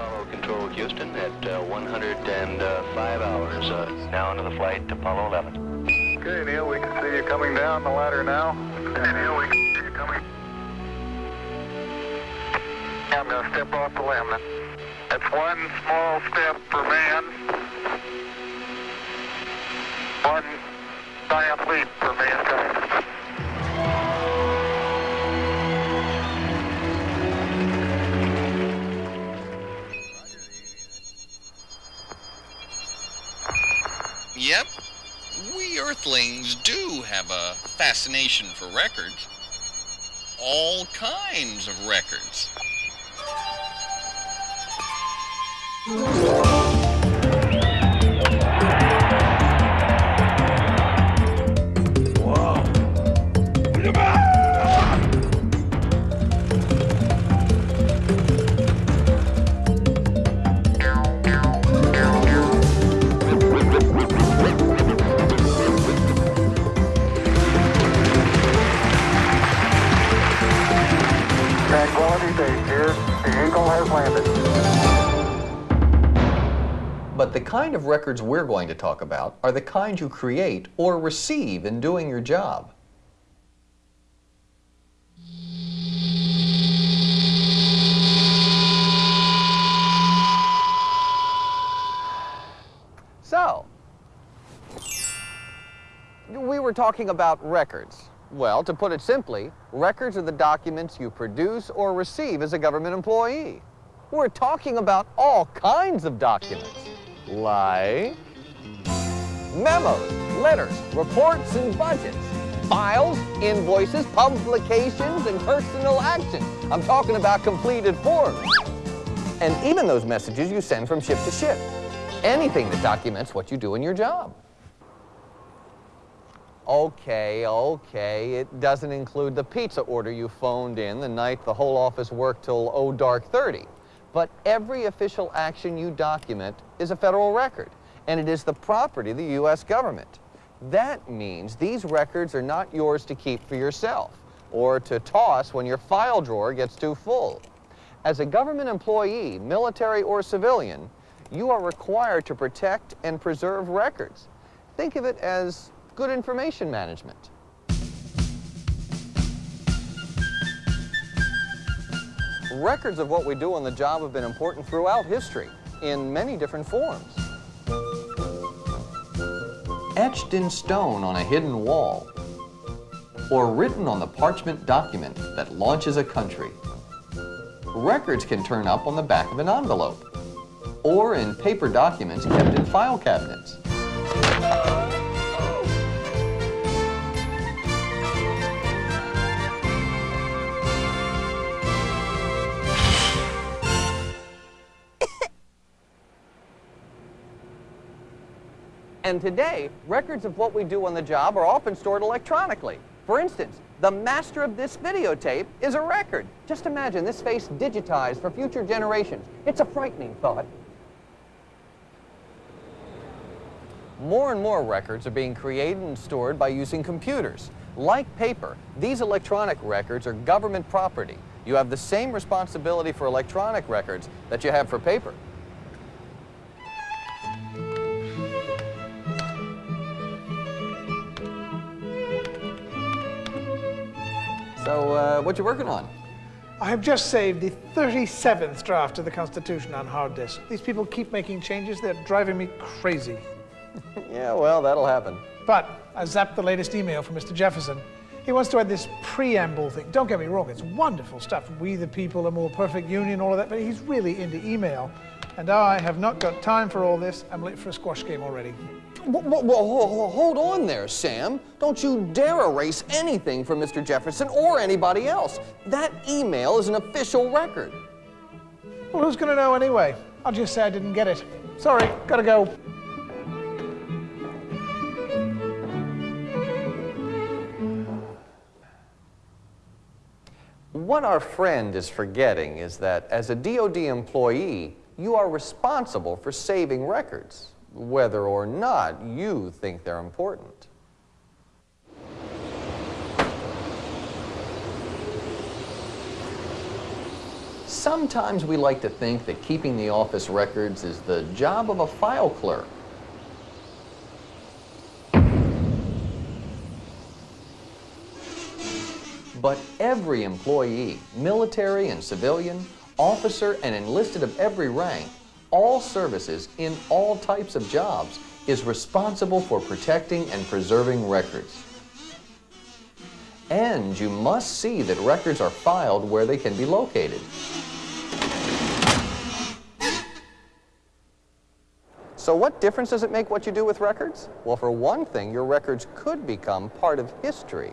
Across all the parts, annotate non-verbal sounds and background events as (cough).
Apollo Control Houston at uh, 105 hours. Uh, now into the flight to Apollo 11. Okay, Neil, we can see you coming down the ladder now. Okay, Neil, we can see you coming. I'm going to step off the LEM. That's one small step for man, one giant leap for mankind. Yep, we Earthlings do have a fascination for records. All kinds of records. Kind of records we're going to talk about are the kind you create or receive in doing your job. So, we were talking about records. Well, to put it simply, records are the documents you produce or receive as a government employee. We're talking about all kinds of documents, like memos, letters, reports, and budgets, files, invoices, publications, and personal actions. I'm talking about completed forms. And even those messages you send from ship to ship. Anything that documents what you do in your job. Okay, okay, it doesn't include the pizza order you phoned in the night the whole office worked till oh dark 30. But every official action you document is a federal record, and it is the property of the U.S. government. That means these records are not yours to keep for yourself or to toss when your file drawer gets too full. As a government employee, military or civilian, you are required to protect and preserve records. Think of it as good information management. Records of what we do on the job have been important throughout history in many different forms. Etched in stone on a hidden wall, or written on the parchment document that launches a country. Records can turn up on the back of an envelope, or in paper documents kept in file cabinets. And today, records of what we do on the job are often stored electronically. For instance, the master of this videotape is a record. Just imagine this face digitized for future generations. It's a frightening thought. More and more records are being created and stored by using computers. Like paper, these electronic records are government property. You have the same responsibility for electronic records that you have for paper. So, uh, what you working on? I have just saved the 37th draft of the Constitution on hard disk. These people keep making changes. They're driving me crazy. (laughs) Yeah, well, that'll happen. But I zapped the latest email from Mr. Jefferson. He wants to add this preamble thing. Don't get me wrong, it's wonderful stuff. We the people, a more perfect union, all of that, but he's really into email. And I have not got time for all this. I'm late for a squash game already. Whoa, whoa, hold on there, Sam. Don't you dare erase anything from Mr. Jefferson or anybody else. That email is an official record. Well, who's going to know anyway? I'll just say I didn't get it. Sorry, gotta go. What our friend is forgetting is that as a DoD employee, you are responsible for saving records, whether or not you think they're important. Sometimes we like to think that keeping the office records is the job of a file clerk. But every employee, military and civilian, officer and enlisted of every rank, all services in all types of jobs, is responsible for protecting and preserving records. And you must see that records are filed where they can be located. So what difference does it make what you do with records? Well, for one thing, your records could become part of history.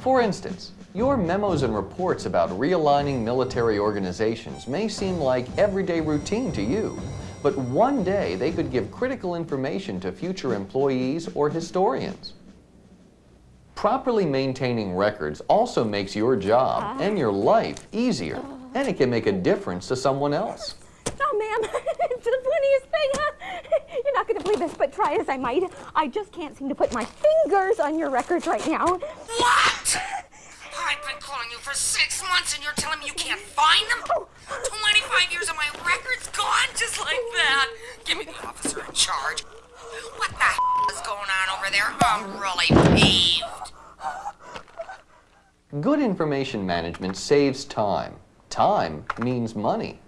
For instance, your memos and reports about realigning military organizations may seem like everyday routine to you, but one day they could give critical information to future employees or historians. Properly maintaining records also makes your job and your life easier, and it can make a difference to someone else. Oh, ma'am, (laughs) it's the funniest thing. (laughs) You're not going to believe this, but try as I might, I just can't seem to put my fingers on your records right now. What? (laughs) I've been calling you for six months and you're telling me you can't find them? 25 years of my records gone just like that. Give me the officer in charge. What the is going on over there? I'm really peeved. Good information management saves time. Time means money.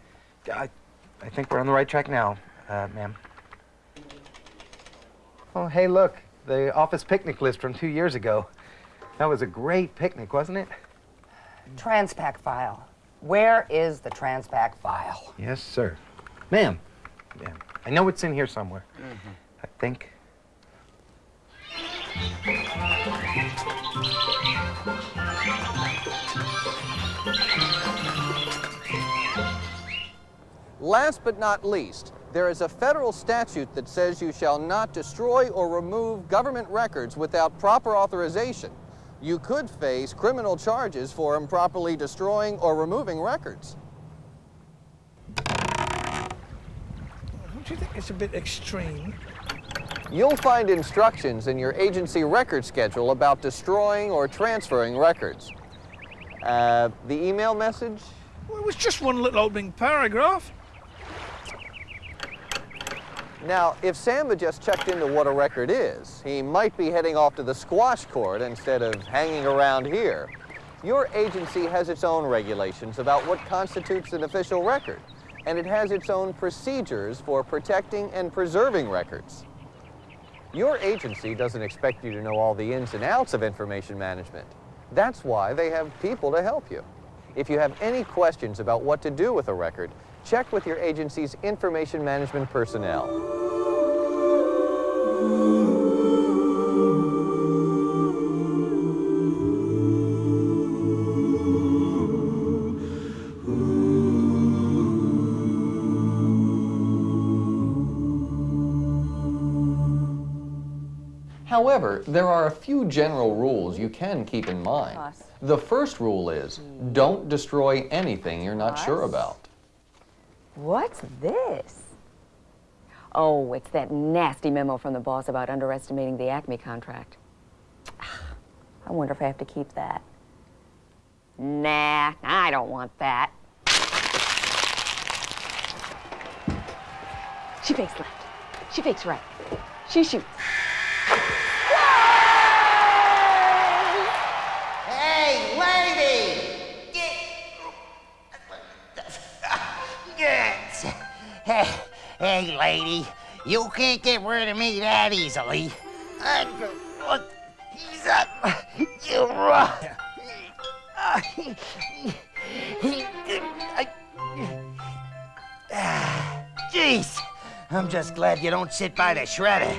I, I think we're on the right track now, uh, ma'am. Oh, hey, look, the office picnic list from two years ago. That was a great picnic, wasn't it? Transpac file. Where is the Transpac file? Yes, sir. Ma'am, ma'am, I know it's in here somewhere. Mm-hmm. I think. Last but not least, there is a federal statute that says you shall not destroy or remove government records without proper authorization. You could face criminal charges for improperly destroying or removing records. Don't you think it's a bit extreme? You'll find instructions in your agency record schedule about destroying or transferring records. Uh, the email message? Well, it was just one little opening paragraph. Now, if Sam had just checked into what a record is, he might be heading off to the squash court instead of hanging around here. Your agency has its own regulations about what constitutes an official record, and it has its own procedures for protecting and preserving records. Your agency doesn't expect you to know all the ins and outs of information management. That's why they have people to help you. If you have any questions about what to do with a record, check with your agency's information management personnel. However, there are a few general rules you can keep in mind. The first rule is don't destroy anything you're not sure about. What's this? Oh, it's that nasty memo from the boss about underestimating the Acme contract. (sighs) I wonder if I have to keep that. Nah, I don't want that. She fakes left. She fakes right. She shoots. Hey, lady. You can't get rid of me that easily. I'm gonna He's up. You run. Jeez. I'm just glad you don't sit by the shredder.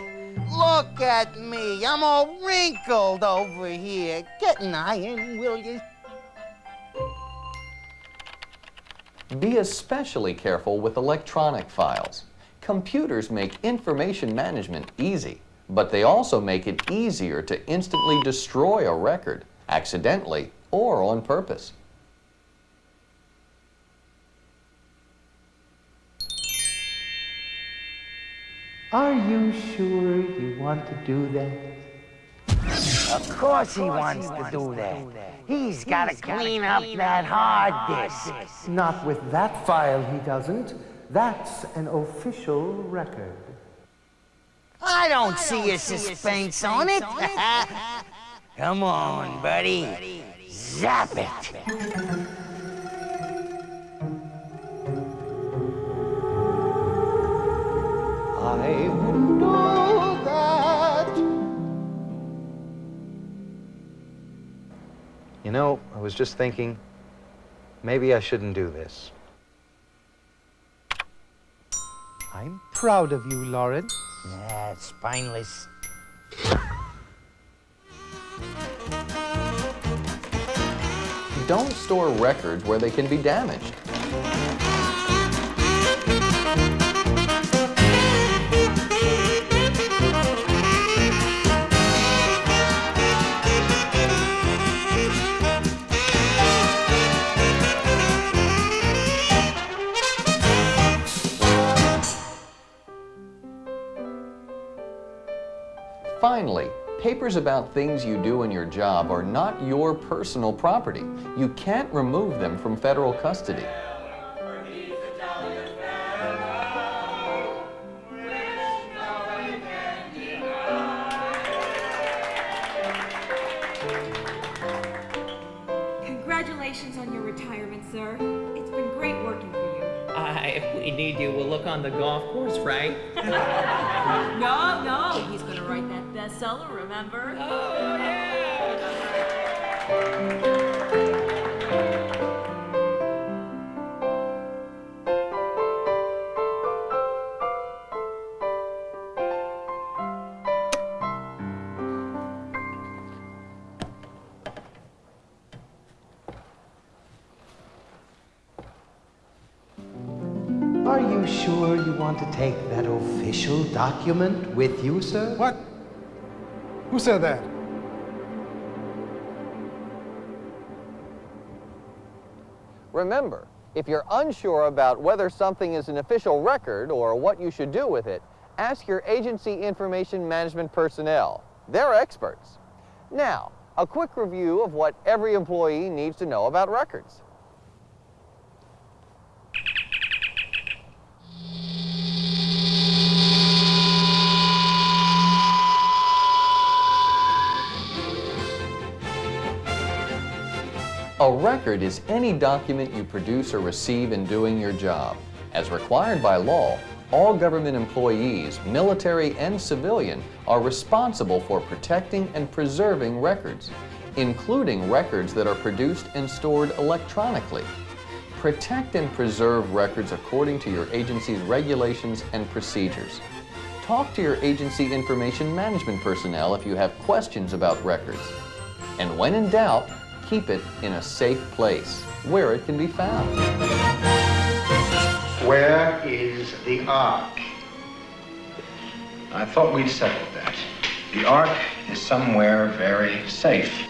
Look at me. I'm all wrinkled over here. Get an iron, will you? Be especially careful with electronic files. Computers make information management easy, but they also make it easier to instantly destroy a record, accidentally or on purpose. Are you sure you want to do that? Of course he wants to do that. He's got to clean up that hard disk. Not with that file, he doesn't. That's an official record. I don't see a suspense on it. (laughs) Come on, buddy. Zap it. I would do that. You know, I was just thinking, maybe I shouldn't do this. I'm proud of you, Lawrence. Yeah, spineless. Don't store records where they can be damaged. Finally, papers about things you do in your job are not your personal property. You can't remove them from federal custody. Congratulations on your retirement, sir. It's been great working for you. Uh, if we need you, we'll look on the golf course, right? (laughs) no, no, he's gonna write that bestseller, remember? Oh, yeah. Are you sure you want to take that official document with you, sir? What? Who said that? Remember, if you're unsure about whether something is an official record or what you should do with it, ask your agency information management personnel. They're experts. Now, a quick review of what every employee needs to know about records. A record is any document you produce or receive in doing your job. As required by law, all government employees, military and civilian, are responsible for protecting and preserving records, including records that are produced and stored electronically. Protect and preserve records according to your agency's regulations and procedures. Talk to your agency information management personnel if you have questions about records. And when in doubt, keep it in a safe place where it can be found. Where is the Ark? I thought we'd settled that. The Ark is somewhere very safe.